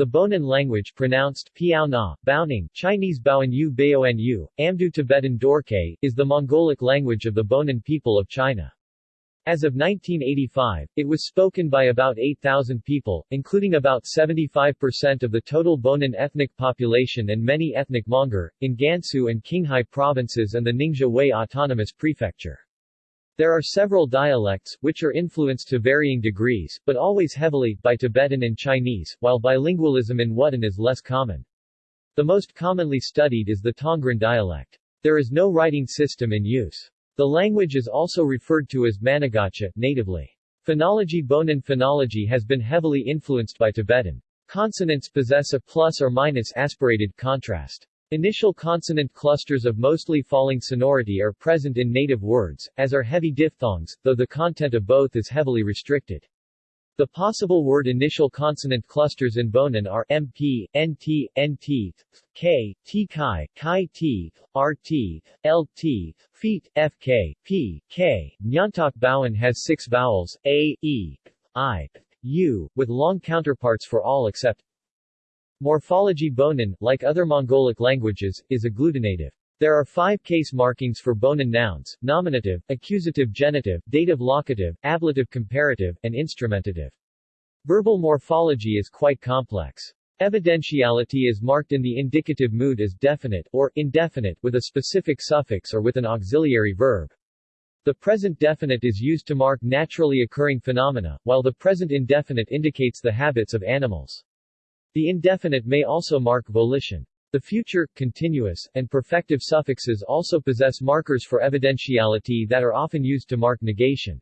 The Bonan language pronounced Piao Na, Baoning, Chinese Baoanyu Baoanyu, Amdo Tibetan Dorkay, is the Mongolic language of the Bonan people of China. As of 1985, it was spoken by about 8,000 people, including about 75% of the total Bonan ethnic population and many ethnic Mongar, in Gansu and Qinghai provinces and the Linxia Hui Autonomous Prefecture. There are several dialects, which are influenced to varying degrees, but always heavily, by Tibetan and Chinese, while bilingualism in Wutun is less common. The most commonly studied is the Tongren dialect. There is no writing system in use. The language is also referred to as Managacha, natively. Phonology Bonan phonology has been heavily influenced by Tibetan. Consonants possess a plus or minus aspirated contrast. Initial consonant clusters of mostly falling sonority are present in native words, as are heavy diphthongs, though the content of both is heavily restricted. The possible word initial consonant clusters in Bonan are MP, NT, NT, K, T Chi, Chi T, RT, LT, Feet, FK, P, K. Nyantok Bowen has six vowels, A, E, I, U, with long counterparts for all except Morphology Bonan, like other Mongolic languages, is agglutinative. There are five case markings for Bonan nouns, nominative, accusative genitive, dative locative, ablative comparative, and instrumentative. Verbal morphology is quite complex. Evidentiality is marked in the indicative mood as definite, or indefinite, with a specific suffix or with an auxiliary verb. The present definite is used to mark naturally occurring phenomena, while the present indefinite indicates the habits of animals. The indefinite may also mark volition. The future, continuous, and perfective suffixes also possess markers for evidentiality that are often used to mark negation.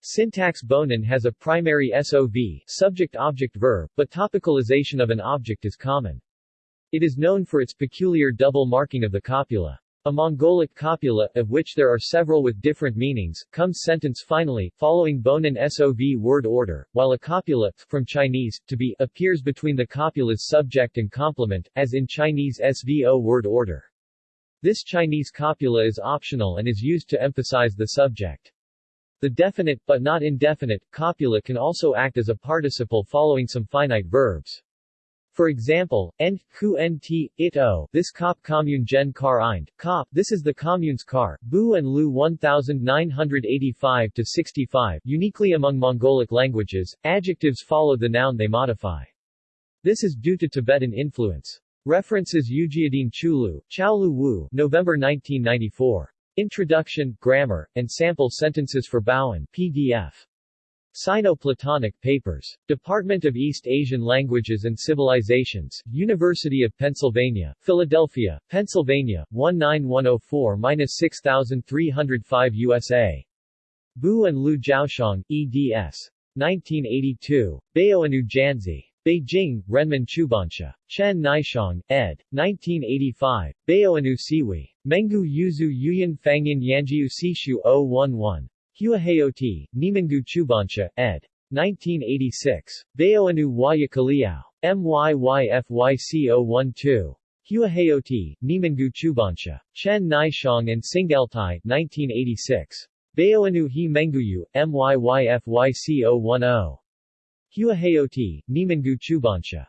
Syntax Bonan has a primary SOV subject-object-verb, but topicalization of an object is common. It is known for its peculiar double marking of the copula. A Mongolic copula, of which there are several with different meanings, comes sentence finally, following Bonan SOV word order, while a copula, from Chinese, to be, appears between the copula's subject and complement, as in Chinese SVO word order. This Chinese copula is optional and is used to emphasize the subject. The definite, but not indefinite, copula can also act as a participle following some finite verbs. For example, end, nt, it o, this kop commune gen kar eind, kop, this is the commune's car, bu and lu 1985 to 65, uniquely among Mongolic languages, adjectives follow the noun they modify. This is due to Tibetan influence. References Ujiadin Chulu, Chaolu Wu, November 1994. Introduction, Grammar, and Sample Sentences for Baoan, PDF. Sino-Platonic Papers. Department of East Asian Languages and Civilizations, University of Pennsylvania, Philadelphia, Pennsylvania, 19104-6305 USA. Bu and Lu Jiaoshang, eds. 1982. Baoanyu Janzi. Beijing, Renmin Chubanshe. Chen Naishang, ed. 1985. Baoanyu Siwi. Mengu Yuzu Yuyan Fangyan Yanjiu Sishu 011. Huaheoti, Nimangu Chubanshe, ed. 1986. Baoanyu Waya Kaliao. MYYFYC012. Huaheoti, Nimangu Chubanshe. Chen Naishang and Singeltai, 1986. Baoanyu He Menguyu, MYYFYC010. Huaheoti, Nimangu Chubanshe.